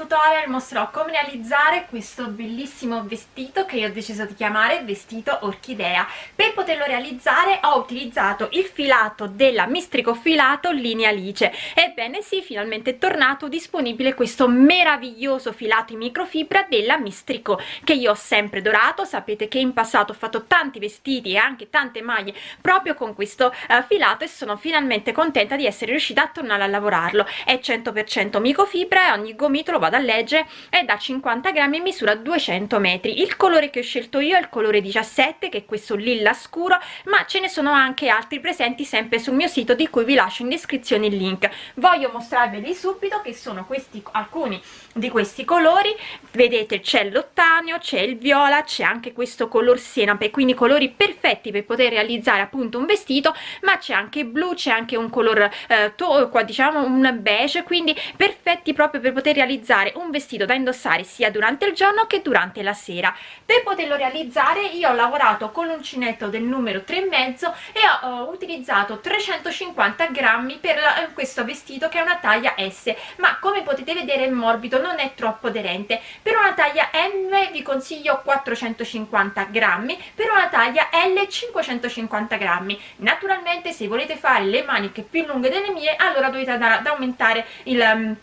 tutorial mostrerò come realizzare questo bellissimo vestito che io ho deciso di chiamare vestito orchidea. Per poterlo realizzare ho utilizzato il filato della mistrico filato linea alice. Ebbene sì finalmente è tornato disponibile questo meraviglioso filato in microfibra della mistrico che io ho sempre dorato. Sapete che in passato ho fatto tanti vestiti e anche tante maglie proprio con questo uh, filato e sono finalmente contenta di essere riuscita a tornare a lavorarlo. È 100% microfibra e ogni gomitolo vado a leggere è da 50 grammi e misura 200 metri. Il colore che ho scelto io è il colore 17 che è questo lilla scuro ma ce ne sono anche altri presenti sempre sul mio sito di cui vi lascio in descrizione il link. Voglio mostrarveli subito che sono questi alcuni di questi colori. Vedete c'è l'ottaneo c'è il viola c'è anche questo color senape quindi colori perfetti per poter realizzare appunto un vestito ma c'è anche blu c'è anche un color eh, qua diciamo un beige quindi perfetti proprio per poter realizzare un vestito da indossare sia durante il giorno che durante la sera. Per poterlo realizzare io ho lavorato con l'uncinetto del numero 3 e mezzo e ho, ho utilizzato 350 grammi per la, eh, questo vestito che è una taglia S ma come potete vedere è morbido non è troppo aderente. Per una taglia M vi consiglio 450 grammi per una taglia L 550 grammi. Naturalmente se volete fare le maniche più lunghe delle mie allora dovete andare ad aumentare il um,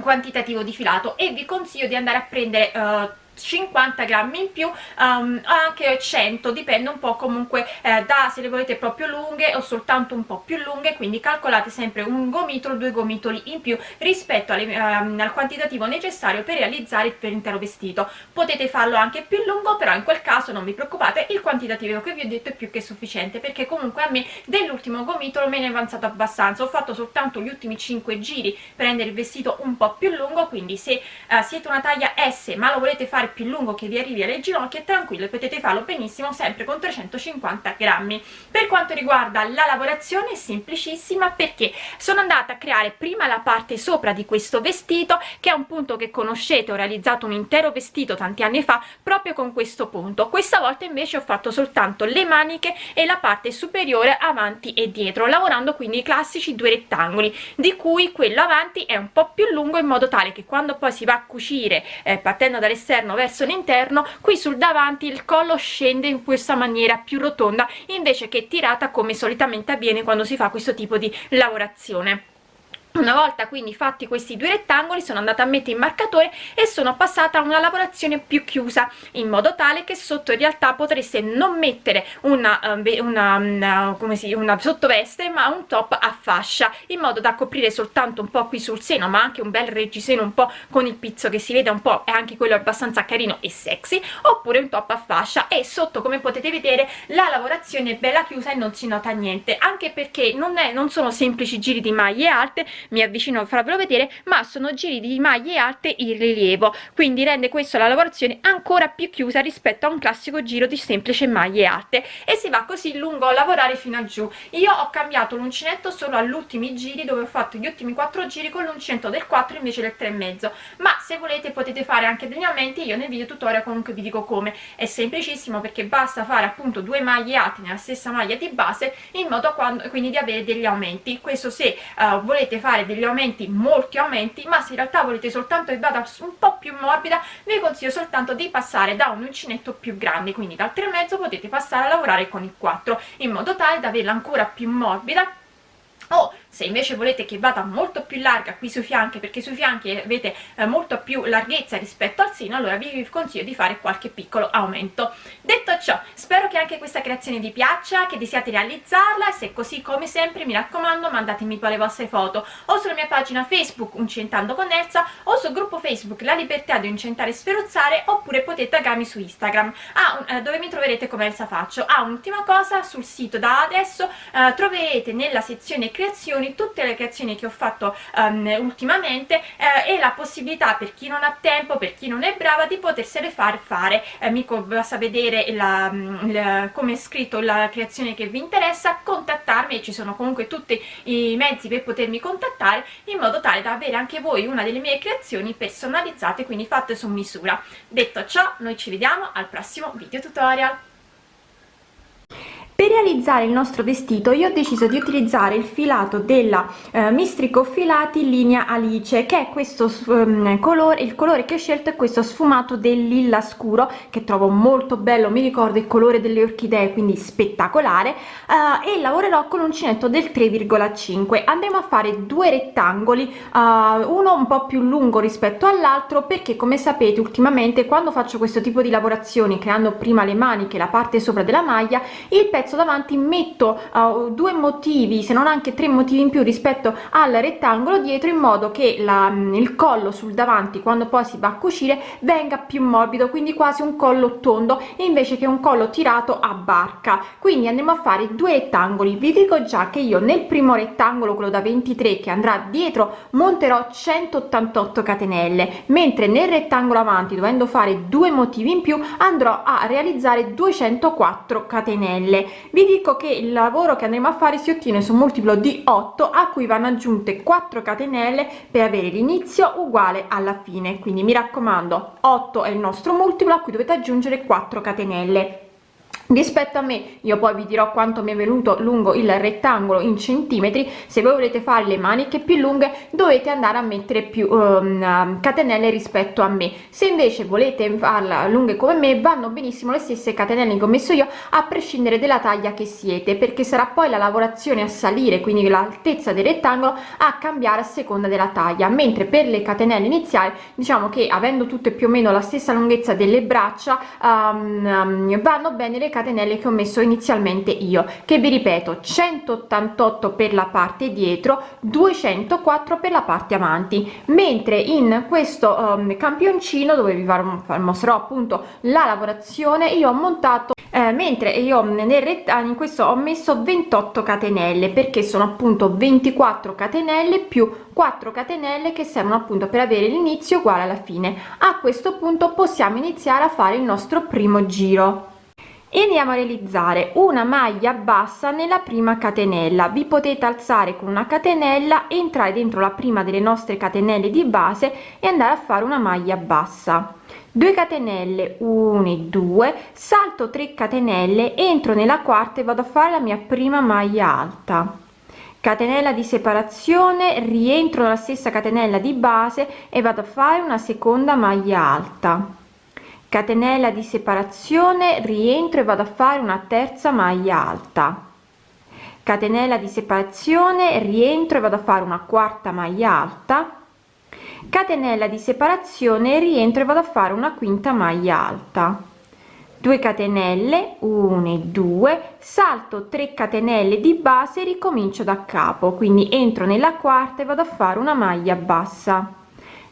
quantitativo di filato e vi consiglio di andare a prendere uh, 50 grammi in più um, anche 100 dipende un po' comunque eh, da se le volete proprio lunghe o soltanto un po' più lunghe quindi calcolate sempre un gomitolo due gomitoli in più rispetto alle, um, al quantitativo necessario per realizzare l'intero vestito. Potete farlo anche più lungo però in quel caso non vi preoccupate il quantitativo che vi ho detto è più che sufficiente perché comunque a me dell'ultimo gomitolo me ne è avanzato abbastanza. Ho fatto soltanto gli ultimi 5 giri per rendere il vestito un po' più lungo quindi se uh, siete una taglia S ma lo volete fare più lungo che vi arrivi alle ginocchia tranquillo potete farlo benissimo sempre con 350 grammi. Per quanto riguarda la lavorazione è semplicissima perché sono andata a creare prima la parte sopra di questo vestito che è un punto che conoscete ho realizzato un intero vestito tanti anni fa proprio con questo punto. Questa volta invece ho fatto soltanto le maniche e la parte superiore avanti e dietro lavorando quindi i classici due rettangoli di cui quello avanti è un po più lungo in modo tale che quando poi si va a cucire eh, partendo dall'esterno verso l'interno qui sul davanti il collo scende in questa maniera più rotonda invece che tirata come solitamente avviene quando si fa questo tipo di lavorazione una volta quindi fatti questi due rettangoli sono andata a mettere in marcatore e sono passata a una lavorazione più chiusa in modo tale che sotto in realtà potreste non mettere una, una, una, come si, una sottoveste ma un top a fascia in modo da coprire soltanto un po' qui sul seno ma anche un bel reggiseno un po' con il pizzo che si vede un po' e anche quello abbastanza carino e sexy oppure un top a fascia. E sotto come potete vedere la lavorazione è bella chiusa e non si nota niente anche perché non, è, non sono semplici giri di maglie alte mi avvicino a farvelo vedere ma sono giri di maglie alte in rilievo quindi rende questo la lavorazione ancora più chiusa rispetto a un classico giro di semplice maglie alte. E si va così lungo a lavorare fino a giù. Io ho cambiato l'uncinetto solo agli ultimi giri dove ho fatto gli ultimi 4 giri con l'uncinetto del 4 invece del 3 e mezzo. Ma se volete potete fare anche degli aumenti io nel video tutorial comunque vi dico come. È semplicissimo perché basta fare appunto due maglie alte nella stessa maglia di base in modo quando, quindi di avere degli aumenti. Questo se uh, volete fare fare degli aumenti molti aumenti ma se in realtà volete soltanto che vada un po' più morbida vi consiglio soltanto di passare da un uncinetto più grande. Quindi dal 3,5 potete passare a lavorare con il 4 in modo tale da averla ancora più morbida o se invece volete che vada molto più larga qui sui fianchi perché sui fianchi avete eh, molto più larghezza rispetto al seno allora vi consiglio di fare qualche piccolo aumento. Detto ciò spero che anche questa creazione vi piaccia che desiate realizzarla e se così come sempre mi raccomando mandatemi poi le vostre foto o sulla mia pagina facebook Uncentando con Elsa o sul gruppo facebook La Libertà di Uncentare e Sferuzzare oppure potete taggarmi su Instagram. Ah, eh, dove mi troverete come Elsa Faccio? Ah, un'ultima cosa sul sito da adesso eh, troverete nella sezione creazioni tutte le creazioni che ho fatto um, ultimamente eh, e la possibilità per chi non ha tempo per chi non è brava di potersele far fare eh, mi basta vedere la, mm, la, come è scritto la creazione che vi interessa contattarmi ci sono comunque tutti i mezzi per potermi contattare in modo tale da avere anche voi una delle mie creazioni personalizzate quindi fatte su misura. Detto ciò noi ci vediamo al prossimo video tutorial per realizzare il nostro vestito io ho deciso di utilizzare il filato della eh, mistrico filati linea alice che è questo um, colore il colore che ho scelto è questo sfumato del lilla scuro che trovo molto bello mi ricorda il colore delle orchidee quindi spettacolare. Uh, e lavorerò con uncinetto del 3,5 andremo a fare due rettangoli uh, uno un po più lungo rispetto all'altro perché come sapete ultimamente quando faccio questo tipo di lavorazioni creando prima le maniche la parte sopra della maglia il pezzo pezzo davanti metto uh, due motivi se non anche tre motivi in più rispetto al rettangolo dietro in modo che la, mm, il collo sul davanti quando poi si va a cucire venga più morbido. Quindi quasi un collo tondo invece che un collo tirato a barca. Quindi andremo a fare due rettangoli. Vi dico già che io nel primo rettangolo quello da 23 che andrà dietro monterò 188 catenelle mentre nel rettangolo avanti dovendo fare due motivi in più andrò a realizzare 204 catenelle vi dico che il lavoro che andremo a fare si ottiene su un multiplo di 8 a cui vanno aggiunte 4 catenelle per avere l'inizio uguale alla fine. Quindi mi raccomando 8 è il nostro multiplo a cui dovete aggiungere 4 catenelle rispetto a me io poi vi dirò quanto mi è venuto lungo il rettangolo in centimetri. Se voi volete fare le maniche più lunghe dovete andare a mettere più um, catenelle rispetto a me. Se invece volete farla lunghe come me vanno benissimo le stesse catenelle che ho messo io a prescindere dalla taglia che siete perché sarà poi la lavorazione a salire quindi l'altezza del rettangolo a cambiare a seconda della taglia. Mentre per le catenelle iniziali diciamo che avendo tutte più o meno la stessa lunghezza delle braccia um, um, vanno bene le catenelle catenelle che ho messo inizialmente io che vi ripeto 188 per la parte dietro 204 per la parte avanti. Mentre in questo um, campioncino dove vi mostrerò appunto la lavorazione io ho montato eh, mentre io nel rettangolo in questo ho messo 28 catenelle perché sono appunto 24 catenelle più 4 catenelle che servono appunto per avere l'inizio uguale alla fine. A questo punto possiamo iniziare a fare il nostro primo giro e andiamo a realizzare una maglia bassa nella prima catenella. Vi potete alzare con una catenella entrare dentro la prima delle nostre catenelle di base e andare a fare una maglia bassa. 2 catenelle 1 e 2 salto 3 catenelle entro nella quarta e vado a fare la mia prima maglia alta. Catenella di separazione rientro nella stessa catenella di base e vado a fare una seconda maglia alta catenella di separazione rientro e vado a fare una terza maglia alta. Catenella di separazione rientro e vado a fare una quarta maglia alta. Catenella di separazione rientro e vado a fare una quinta maglia alta. 2 catenelle 1 e 2 salto 3 catenelle di base ricomincio da capo. Quindi entro nella quarta e vado a fare una maglia bassa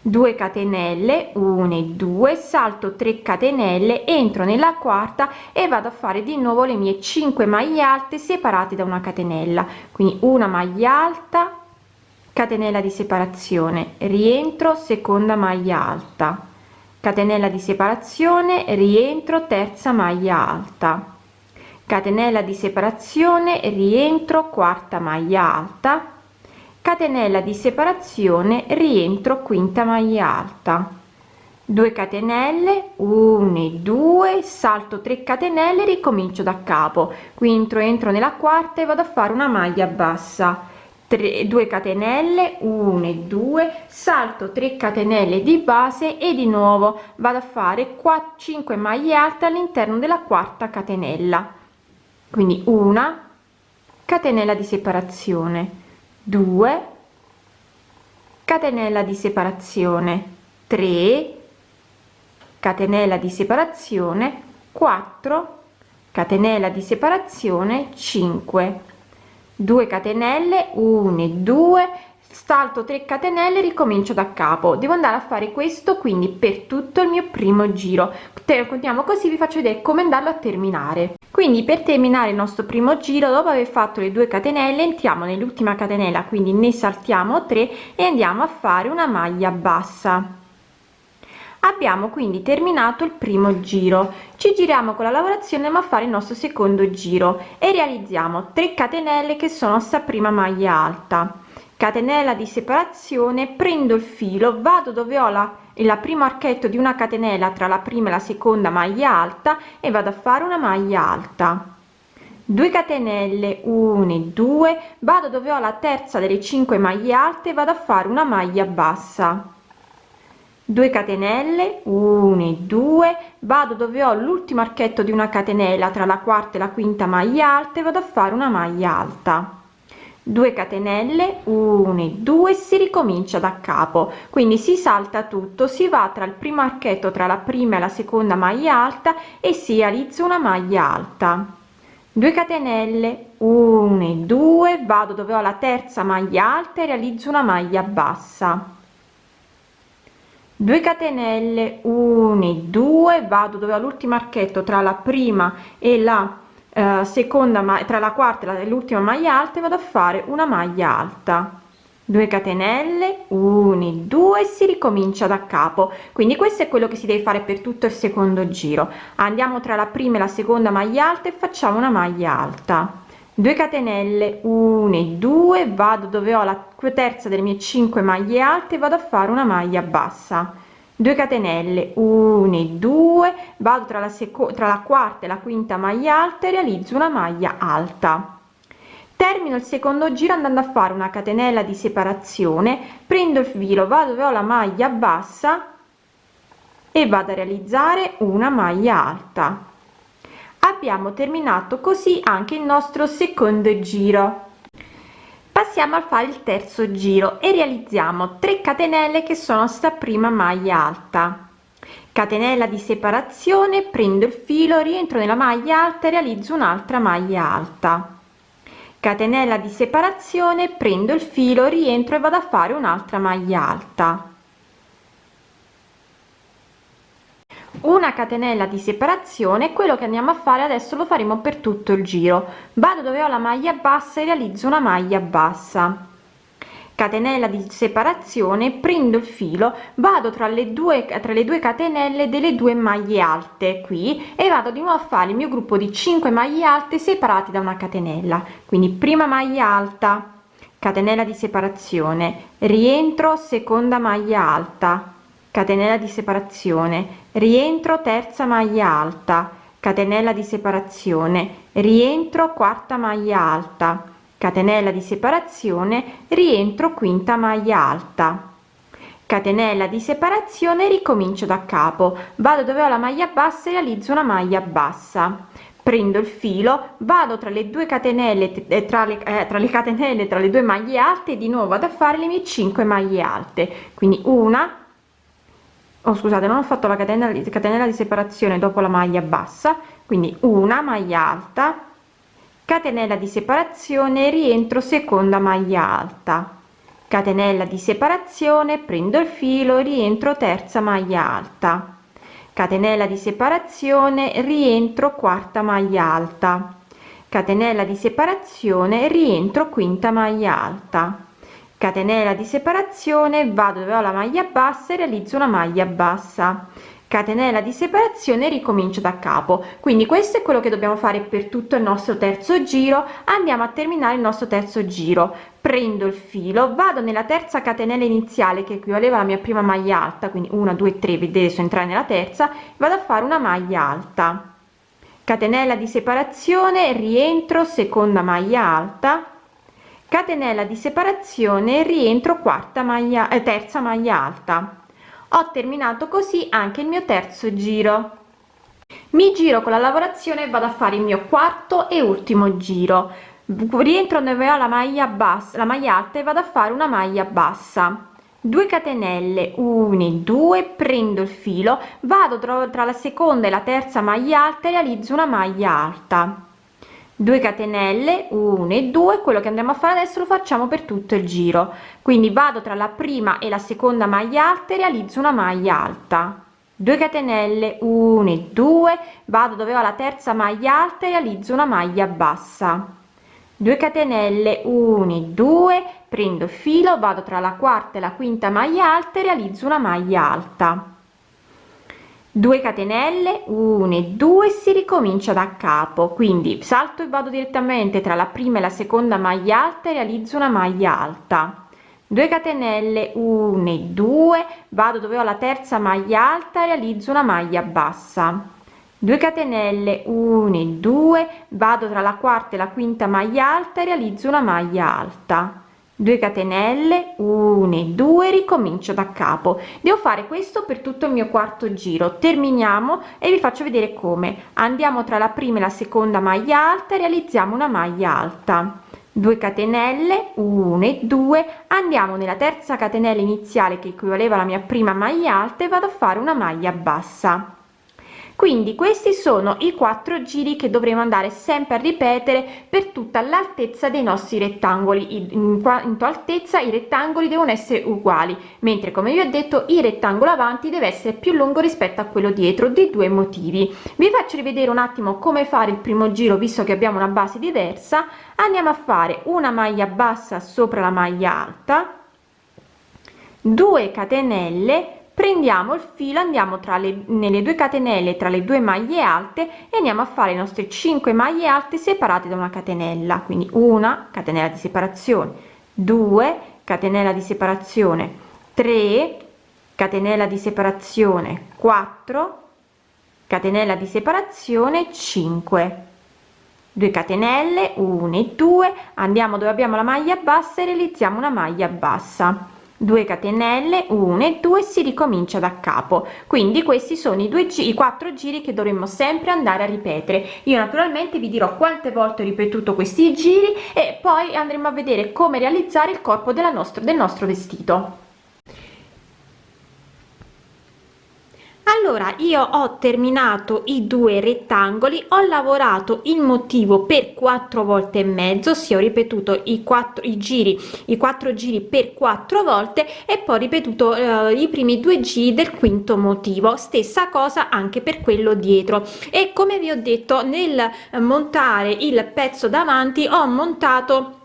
2 catenelle 1 e 2 salto 3 catenelle entro nella quarta e vado a fare di nuovo le mie 5 maglie alte separate da una catenella. Quindi una maglia alta catenella di separazione rientro seconda maglia alta. Catenella di separazione rientro terza maglia alta. Catenella di separazione rientro quarta maglia alta catenella di separazione rientro quinta maglia alta. 2 catenelle 1 e 2 salto 3 catenelle ricomincio da capo. Qui entro entro nella quarta e vado a fare una maglia bassa. 3 2 catenelle 1 e 2 salto 3 catenelle di base e di nuovo vado a fare 4 5 maglie alte all'interno della quarta catenella. Quindi una catenella di separazione 2 catenella di separazione 3 catenella di separazione 4 catenella di separazione 5 2 catenelle 1 e 2 salto 3 catenelle ricomincio da capo. Devo andare a fare questo quindi per tutto il mio primo giro. Continuiamo così vi faccio vedere come andarlo a terminare. Quindi per terminare il nostro primo giro dopo aver fatto le 2 catenelle entriamo nell'ultima catenella quindi ne saltiamo 3 e andiamo a fare una maglia bassa. Abbiamo quindi terminato il primo giro. Ci giriamo con la lavorazione ma fare il nostro secondo giro e realizziamo 3 catenelle che sono sta prima maglia alta catenella di separazione prendo il filo vado dove ho la il primo archetto di una catenella tra la prima e la seconda maglia alta e vado a fare una maglia alta. 2 catenelle 1 e 2 vado dove ho la terza delle 5 maglie alte vado a fare una maglia bassa. 2 catenelle 1 e 2 vado dove ho l'ultimo archetto di una catenella tra la quarta e la quinta maglia alta e vado a fare una maglia alta 2 catenelle 1 e 2 si ricomincia da capo. Quindi si salta tutto si va tra il primo archetto tra la prima e la seconda maglia alta e si realizza una maglia alta. 2 catenelle 1 e 2 vado dove ho la terza maglia alta e realizzo una maglia bassa. 2 catenelle 1 e 2 vado dove ho l'ultimo archetto tra la prima e la eh, seconda ma tra la quarta e l'ultima maglia alta vado a fare una maglia alta. 2 catenelle 1 2 si ricomincia da capo. Quindi questo è quello che si deve fare per tutto il secondo giro. Andiamo tra la prima e la seconda maglia alta e facciamo una maglia alta. 2 catenelle 1 2 vado dove ho la terza delle mie 5 maglie alte vado a fare una maglia bassa 2 catenelle 1 2 vado tra la seconda tra la quarta e la quinta maglia alta e realizzo una maglia alta. Termino il secondo giro andando a fare una catenella di separazione. Prendo il filo vado dove ho la maglia bassa e vado a realizzare una maglia alta. Abbiamo terminato così anche il nostro secondo giro passiamo a fare il terzo giro e realizziamo 3 catenelle che sono sta prima maglia alta. Catenella di separazione prendo il filo rientro nella maglia alta e realizzo un'altra maglia alta. Catenella di separazione prendo il filo rientro e vado a fare un'altra maglia alta una catenella di separazione quello che andiamo a fare adesso lo faremo per tutto il giro. Vado dove ho la maglia bassa e realizzo una maglia bassa. Catenella di separazione prendo il filo vado tra le due tra le due catenelle delle due maglie alte qui e vado di nuovo a fare il mio gruppo di 5 maglie alte separati da una catenella. Quindi prima maglia alta catenella di separazione rientro seconda maglia alta catenella di separazione. Rientro terza maglia alta. Catenella di separazione. Rientro quarta maglia alta. Catenella di separazione. Rientro quinta maglia alta. Catenella di separazione ricomincio da capo. Vado dove ho la maglia bassa e realizzo una maglia bassa. Prendo il filo vado tra le due catenelle eh, tra le, eh, tra le catenelle tra le due maglie alte e di nuovo vado a fare le mie 5 maglie alte. Quindi una oh, scusate non ho fatto la catenella, catenella di separazione dopo la maglia bassa quindi una maglia alta catenella di separazione rientro seconda maglia alta. Catenella di separazione prendo il filo rientro terza maglia alta. Catenella di separazione rientro quarta maglia alta. Catenella di separazione rientro quinta maglia alta catenella di separazione vado dove ho la maglia bassa e realizzo una maglia bassa. Catenella di separazione ricomincio da capo. Quindi questo è quello che dobbiamo fare per tutto il nostro terzo giro. Andiamo a terminare il nostro terzo giro. Prendo il filo vado nella terza catenella iniziale che equivaleva alla mia prima maglia alta quindi 1 2 3 vedete so entrare nella terza vado a fare una maglia alta. Catenella di separazione rientro seconda maglia alta catenella di separazione rientro quarta maglia eh, terza maglia alta. Ho terminato così anche il mio terzo giro. Mi giro con la lavorazione vado a fare il mio quarto e ultimo giro. Rientro dove ho la maglia bassa la maglia alta e vado a fare una maglia bassa. 2 catenelle 1 2 prendo il filo vado tra, tra la seconda e la terza maglia alta e realizzo una maglia alta 2 catenelle 1 e 2 quello che andiamo a fare adesso lo facciamo per tutto il giro. Quindi vado tra la prima e la seconda maglia alta e realizzo una maglia alta. 2 catenelle 1 e 2 vado dove ho la terza maglia alta e realizzo una maglia bassa. 2 catenelle 1 e 2 prendo il filo vado tra la quarta e la quinta maglia alta e realizzo una maglia alta 2 catenelle 1 e 2 si ricomincia da capo. Quindi salto e vado direttamente tra la prima e la seconda maglia alta e realizzo una maglia alta. 2 catenelle 1 e 2 vado dove ho la terza maglia alta e realizzo una maglia bassa. 2 catenelle 1 e 2 vado tra la quarta e la quinta maglia alta e realizzo una maglia alta 2 catenelle 1 e 2 ricomincio da capo. Devo fare questo per tutto il mio quarto giro. Terminiamo e vi faccio vedere come. Andiamo tra la prima e la seconda maglia alta realizziamo una maglia alta. 2 catenelle 1 e 2 andiamo nella terza catenella iniziale che equivaleva alla mia prima maglia alta e vado a fare una maglia bassa quindi questi sono i quattro giri che dovremo andare sempre a ripetere per tutta l'altezza dei nostri rettangoli. In quanto altezza i rettangoli devono essere uguali mentre come vi ho detto il rettangolo avanti deve essere più lungo rispetto a quello dietro di due motivi. Vi faccio rivedere un attimo come fare il primo giro visto che abbiamo una base diversa. Andiamo a fare una maglia bassa sopra la maglia alta 2 catenelle prendiamo il filo andiamo tra le nelle due catenelle tra le due maglie alte e andiamo a fare le nostre 5 maglie alte separate da una catenella. Quindi una catenella di separazione 2 catenella di separazione 3 catenella di separazione 4 catenella di separazione 5 2 catenelle 1 e 2 andiamo dove abbiamo la maglia bassa e realizziamo una maglia bassa 2 catenelle 1 e 2 si ricomincia da capo. Quindi questi sono i due i quattro giri che dovremmo sempre andare a ripetere. Io naturalmente vi dirò quante volte ho ripetuto questi giri e poi andremo a vedere come realizzare il corpo della nostra del nostro vestito allora io ho terminato i due rettangoli ho lavorato il motivo per quattro volte e mezzo si ho ripetuto i quattro i giri i quattro giri per quattro volte e poi ripetuto eh, i primi due giri del quinto motivo. Stessa cosa anche per quello dietro. E come vi ho detto nel montare il pezzo davanti ho montato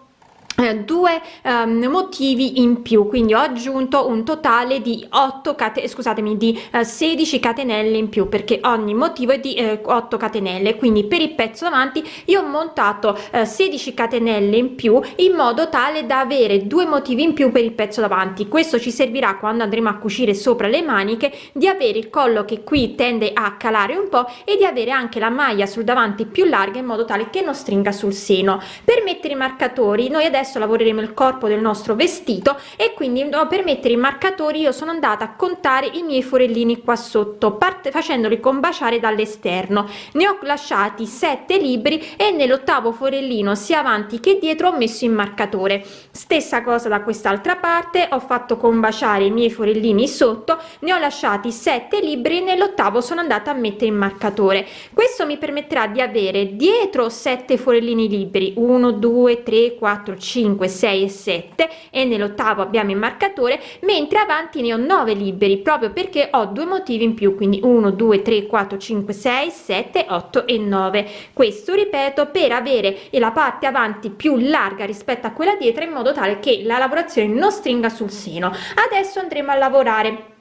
eh, due um, motivi in più. Quindi ho aggiunto un totale di 8 cate scusatemi di eh, 16 catenelle in più perché ogni motivo è di uh, 8 catenelle. Quindi per il pezzo davanti io ho montato uh, 16 catenelle in più in modo tale da avere due motivi in più per il pezzo davanti. Questo ci servirà quando andremo a cucire sopra le maniche di avere il collo che qui tende a calare un po e di avere anche la maglia sul davanti più larga in modo tale che non stringa sul seno. Per mettere i marcatori noi adesso adesso lavoreremo il corpo del nostro vestito e quindi per mettere i marcatori io sono andata a contare i miei forellini qua sotto parte facendoli combaciare dall'esterno. Ne ho lasciati 7 libri e nell'ottavo forellino sia avanti che dietro ho messo il marcatore. Stessa cosa da quest'altra parte ho fatto combaciare i miei forellini sotto ne ho lasciati 7 libri nell'ottavo sono andata a mettere il marcatore. Questo mi permetterà di avere dietro 7 forellini liberi 1 2 3 4 5 5 6 e 7 e nell'ottavo abbiamo il marcatore mentre avanti ne ho 9 liberi proprio perché ho due motivi in più quindi 1 2 3 4 5 6 7 8 e 9 questo ripeto per avere la parte avanti più larga rispetto a quella dietro in modo tale che la lavorazione non stringa sul seno. Adesso andremo a lavorare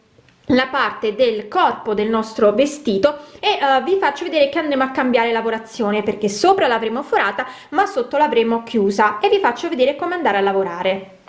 la parte del corpo del nostro vestito e uh, vi faccio vedere che andremo a cambiare lavorazione perché sopra l'avremo forata ma sotto l'avremo chiusa e vi faccio vedere come andare a lavorare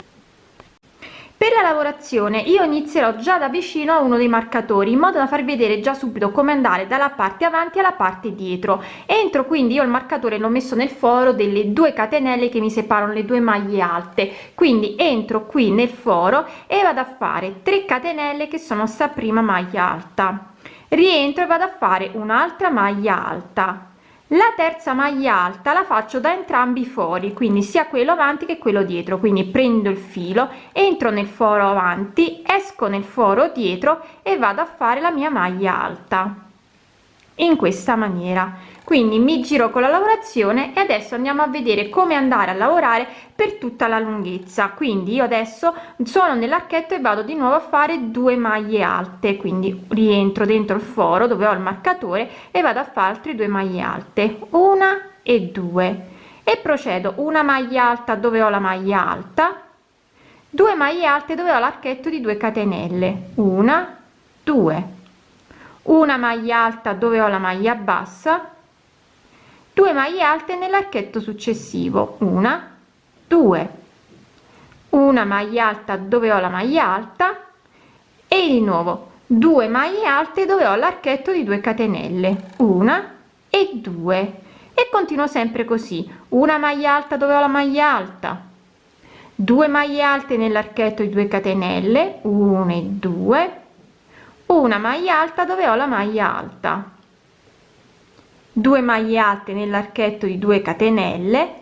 per la lavorazione io inizierò già da vicino a uno dei marcatori in modo da farvi vedere già subito come andare dalla parte avanti alla parte dietro. Entro quindi io il marcatore l'ho messo nel foro delle due catenelle che mi separano le due maglie alte. Quindi entro qui nel foro e vado a fare 3 catenelle che sono sta prima maglia alta. Rientro e vado a fare un'altra maglia alta la terza maglia alta la faccio da entrambi i fori quindi sia quello avanti che quello dietro. Quindi prendo il filo entro nel foro avanti esco nel foro dietro e vado a fare la mia maglia alta in questa maniera. Quindi mi giro con la lavorazione e adesso andiamo a vedere come andare a lavorare per tutta la lunghezza. Quindi io adesso sono nell'archetto e vado di nuovo a fare due maglie alte. Quindi rientro dentro il foro dove ho il marcatore e vado a fare altre due maglie alte. Una e due. E procedo. Una maglia alta dove ho la maglia alta. 2 maglie alte dove ho l'archetto di 2 catenelle. Una 2 una maglia alta dove ho la maglia bassa 2 maglie alte nell'archetto successivo una 2 una maglia alta dove ho la maglia alta e di nuovo 2 maglie alte dove ho l'archetto di 2 catenelle una e due. E continuo sempre così una maglia alta dove ho la maglia alta 2 maglie alte nell'archetto di 2 catenelle 1 e 2 una maglia alta dove ho la maglia alta. 2 maglie alte nell'archetto di 2 catenelle.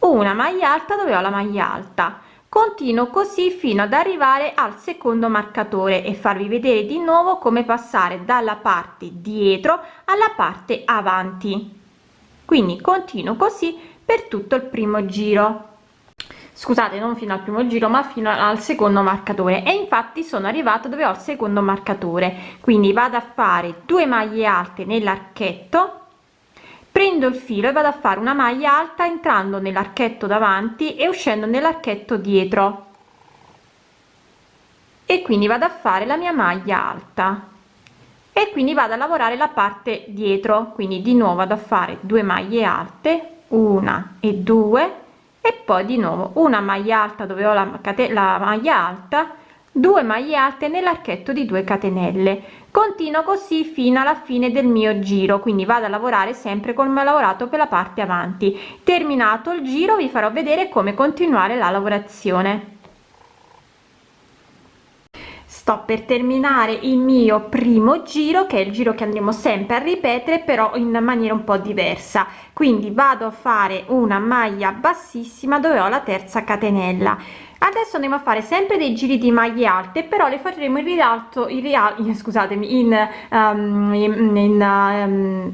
Una maglia alta dove ho la maglia alta. Continuo così fino ad arrivare al secondo marcatore e farvi vedere di nuovo come passare dalla parte dietro alla parte avanti. Quindi continuo così per tutto il primo giro scusate non fino al primo giro ma fino al secondo marcatore. E infatti sono arrivato dove ho il secondo marcatore. Quindi vado a fare due maglie alte nell'archetto prendo il filo e vado a fare una maglia alta entrando nell'archetto davanti e uscendo nell'archetto dietro. E quindi vado a fare la mia maglia alta. E quindi vado a lavorare la parte dietro. Quindi di nuovo vado a fare due maglie alte una e due e poi di nuovo una maglia alta dove ho la, la maglia alta 2 maglie alte nell'archetto di 2 catenelle. Continuo così fino alla fine del mio giro quindi vado a lavorare sempre come ho lavorato per la parte avanti. Terminato il giro vi farò vedere come continuare la lavorazione sto per terminare il mio primo giro che è il giro che andremo sempre a ripetere però in maniera un po diversa. Quindi vado a fare una maglia bassissima dove ho la terza catenella. Adesso andiamo a fare sempre dei giri di maglie alte però le faremo in rialto in rialto scusatemi in, um, in, in um,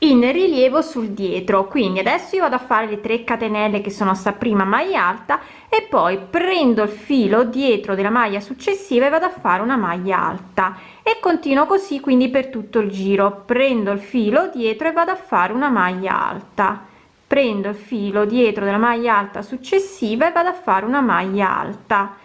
in rilievo sul dietro. Quindi adesso io vado a fare le 3 catenelle che sono sta prima maglia alta e poi prendo il filo dietro della maglia successiva e vado a fare una maglia alta. E continuo così quindi per tutto il giro. Prendo il filo dietro e vado a fare una maglia alta. Prendo il filo dietro della maglia alta successiva e vado a fare una maglia alta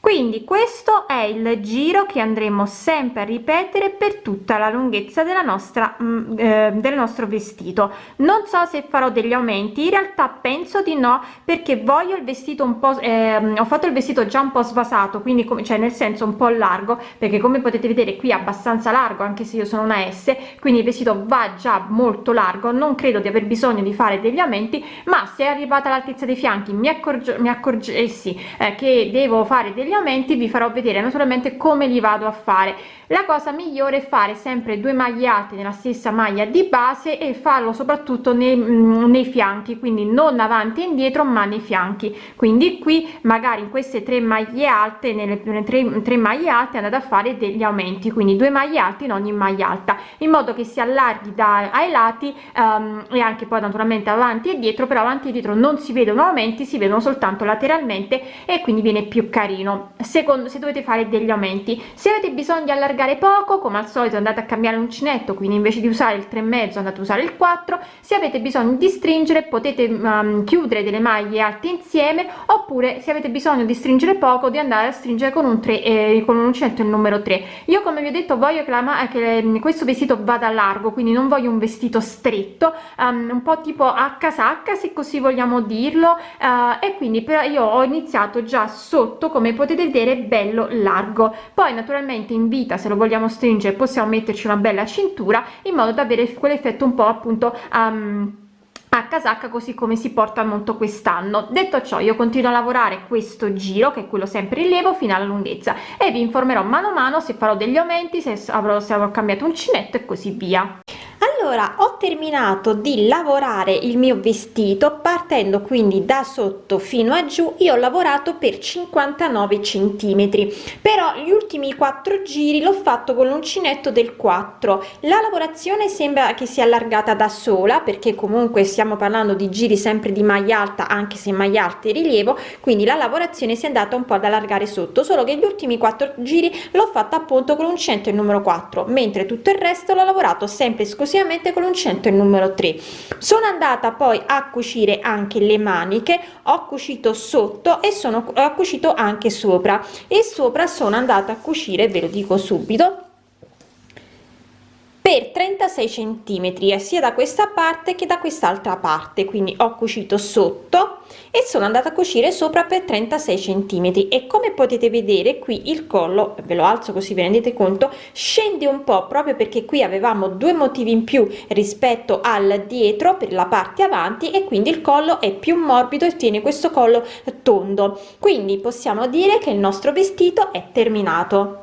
quindi questo è il giro che andremo sempre a ripetere per tutta la lunghezza della nostra mm, eh, del nostro vestito. Non so se farò degli aumenti in realtà penso di no perché voglio il vestito un po eh, ho fatto il vestito già un po svasato quindi come cioè nel senso un po largo perché come potete vedere qui è abbastanza largo anche se io sono una s quindi il vestito va già molto largo. Non credo di aver bisogno di fare degli aumenti ma se è arrivata all'altezza dei fianchi mi accorgo mi accorgessi eh, che devo fare degli aumenti vi farò vedere naturalmente come li vado a fare. La cosa migliore è fare sempre due maglie alte nella stessa maglia di base e farlo soprattutto nei, mm, nei fianchi quindi non avanti e indietro ma nei fianchi. Quindi qui magari in queste tre maglie alte nelle, nelle tre, tre maglie alte andate a fare degli aumenti quindi due maglie alte in ogni maglia alta in modo che si allarghi da ai lati um, e anche poi naturalmente avanti e dietro però avanti e dietro non si vedono aumenti si vedono soltanto lateralmente e quindi viene più carino secondo se dovete fare degli aumenti. Se avete bisogno di allargare poco come al solito andate a cambiare l'uncinetto quindi invece di usare il 3 mezzo andate a usare il 4 se avete bisogno di stringere potete um, chiudere delle maglie alte insieme oppure se avete bisogno di stringere poco di andare a stringere con un 3 eh, con un uncinetto il numero 3 io come vi ho detto voglio che, la, che questo vestito vada largo quindi non voglio un vestito stretto um, un po tipo a casacca se così vogliamo dirlo uh, e quindi però io ho iniziato già sotto come potete vedere bello largo. Poi naturalmente in vita se lo vogliamo stringere possiamo metterci una bella cintura in modo da avere quell'effetto un po' appunto um, a casacca così come si porta molto quest'anno. Detto ciò io continuo a lavorare questo giro che è quello sempre rilievo fino alla lunghezza e vi informerò mano a mano se farò degli aumenti se avrò, se avrò cambiato uncinetto e così via allora ho terminato di lavorare il mio vestito partendo quindi da sotto fino a giù io ho lavorato per 59 centimetri. Però gli ultimi quattro giri l'ho fatto con l'uncinetto del 4 la lavorazione sembra che sia allargata da sola perché comunque stiamo parlando di giri sempre di maglia alta anche se maglia alta e rilievo quindi la lavorazione si è andata un po ad allargare sotto. Solo che gli ultimi quattro giri l'ho fatta appunto con l'uncinetto il numero 4 mentre tutto il resto l'ho lavorato sempre esclusivamente nuovamente con l'uncinetto il numero 3 sono andata poi a cucire anche le maniche ho cucito sotto e sono ho cucito anche sopra. E sopra sono andata a cucire ve lo dico subito per 36 centimetri sia da questa parte che da quest'altra parte. Quindi ho cucito sotto e sono andata a cucire sopra per 36 centimetri. E come potete vedere qui il collo ve lo alzo così vi rendete conto scende un po proprio perché qui avevamo due motivi in più rispetto al dietro per la parte avanti e quindi il collo è più morbido e tiene questo collo tondo. Quindi possiamo dire che il nostro vestito è terminato